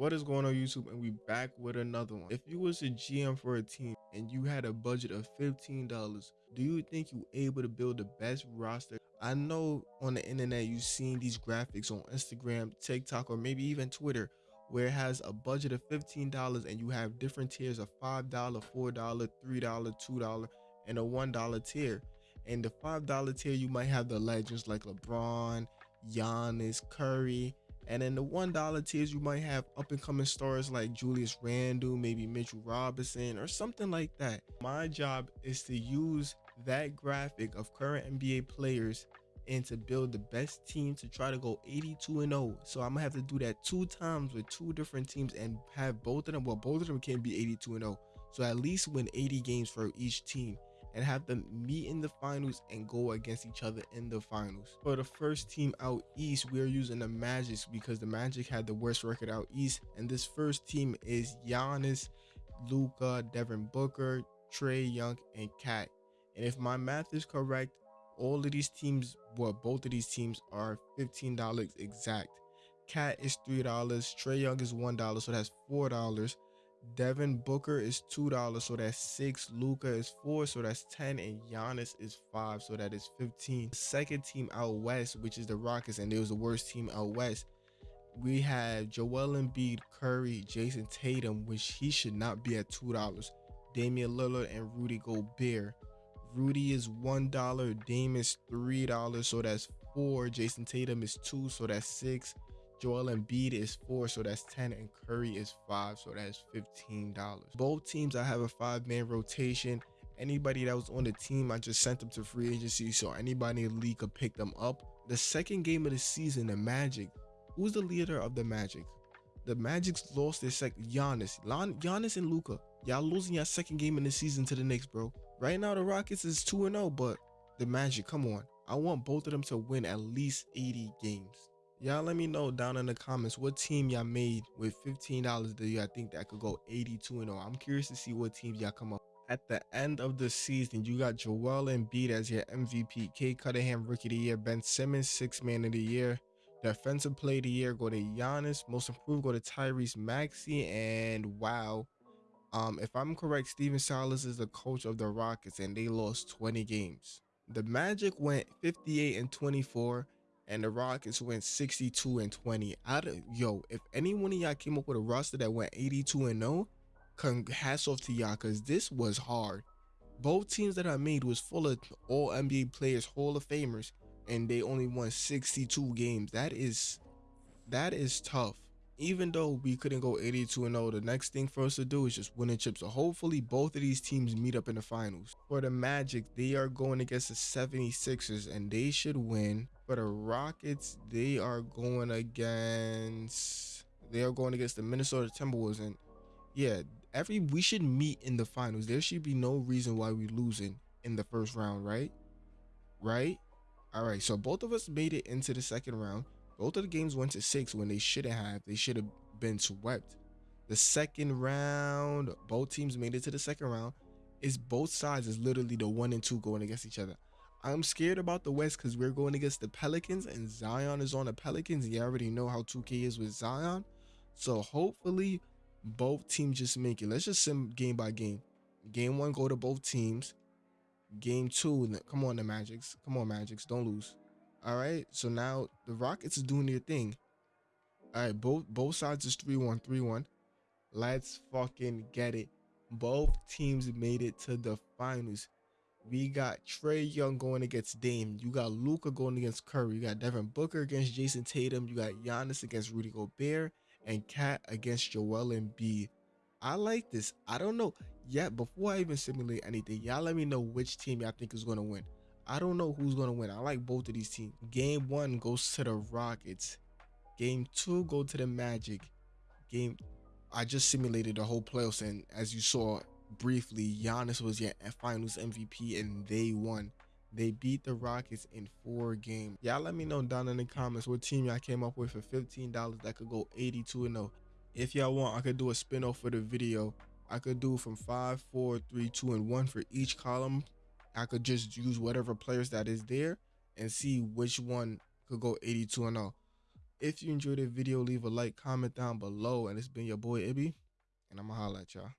What is going on YouTube and we back with another one. If you was a GM for a team and you had a budget of $15, do you think you able to build the best roster? I know on the internet you've seen these graphics on Instagram, TikTok, or maybe even Twitter where it has a budget of $15 and you have different tiers of $5, $4, $3, $2, and a $1 tier. And the $5 tier, you might have the legends like LeBron, Giannis, Curry, and in the one dollar tiers, you might have up and coming stars like Julius Randle, maybe Mitchell Robinson, or something like that. My job is to use that graphic of current NBA players and to build the best team to try to go 82 and 0. So I'm gonna have to do that two times with two different teams and have both of them. Well, both of them can be 82 and 0. So at least win 80 games for each team and have them meet in the finals and go against each other in the finals. For the first team out east, we're using the Magic because the Magic had the worst record out east. And this first team is Giannis, Luka, Devin Booker, Trae Young, and KAT. And if my math is correct, all of these teams, well, both of these teams are $15 exact. KAT is $3, Trae Young is $1, so that's $4. Devin Booker is two dollars, so that's six. Luka is four, so that's ten, and Giannis is five, so that is fifteen. Second team out west, which is the Rockets, and it was the worst team out west. We have Joel Embiid, Curry, Jayson Tatum, which he should not be at two dollars. Damian Lillard and Rudy Gobert. Rudy is one dollar, Dame is three dollars, so that's four. Jayson Tatum is two, so that's six. Joel Embiid is four, so that's 10, and Curry is five, so that's $15. Both teams, I have a five man rotation. Anybody that was on the team, I just sent them to free agency, so anybody in the league could pick them up. The second game of the season, the Magic. Who's the leader of the Magic? The Magic's lost their second. Giannis. Lon Giannis and Luka. Y'all losing your second game in the season to the Knicks, bro. Right now, the Rockets is 2 0, but the Magic, come on. I want both of them to win at least 80 games. Y'all let me know down in the comments what team y'all made with $15 that y'all think that could go 82 and 0. I'm curious to see what teams y'all come up. At the end of the season, you got Joel Embiid as your MVP, Cade Cunningham Rookie of the Year, Ben Simmons Sixth Man of the Year, Defensive Play of the Year go to Giannis, Most Improved go to Tyrese Maxey, and wow, um, if I'm correct, Stephen Silas is the coach of the Rockets, and they lost 20 games. The Magic went 58 and 24 and the Rockets went 62 and 20. Out of yo, if any one of y'all came up with a roster that went 82 and 0, hats off to y'all because this was hard. Both teams that I made was full of all NBA players, Hall of Famers, and they only won 62 games. That is that is tough. Even though we couldn't go 82 and 0, the next thing for us to do is just win a chip. So hopefully both of these teams meet up in the finals. For the Magic, they are going against the 76ers and they should win for the Rockets, they are going against they are going against the Minnesota Timberwolves, and yeah, every we should meet in the finals. There should be no reason why we losing in the first round, right? Right? All right. So both of us made it into the second round. Both of the games went to six when they shouldn't have. They should have been swept. The second round, both teams made it to the second round. Is both sides is literally the one and two going against each other. I'm scared about the West because we're going against the Pelicans and Zion is on the Pelicans. You already know how 2K is with Zion. So hopefully both teams just make it. Let's just sim game by game. Game one, go to both teams. Game two, come on, the Magics. Come on, Magics. Don't lose. All right. So now the Rockets is doing their thing. All right. Both both sides is 3 1 3 1. Let's fucking get it. Both teams made it to the finals. We got Trae Young going against Dame. You got Luka going against Curry. You got Devin Booker against Jayson Tatum. You got Giannis against Rudy Gobert and KAT against Joel Embiid. I like this. I don't know yet. Before I even simulate anything, y'all let me know which team y'all think is going to win. I don't know who's going to win. I like both of these teams. Game one goes to the Rockets. Game two go to the Magic. Game I just simulated the whole playoffs and as you saw briefly, Giannis was your finals MVP and they won. They beat the Rockets in four games. Y'all let me know down in the comments what team y'all came up with for $15 that could go 82 and 0. If y'all want, I could do a spin-off for the video. I could do from 5, 4, 3, 2, and 1 for each column. I could just use whatever players that is there and see which one could go 82 and 0. If you enjoyed the video, leave a like, comment down below. And it's been your boy Ibby, and I'ma holla at y'all.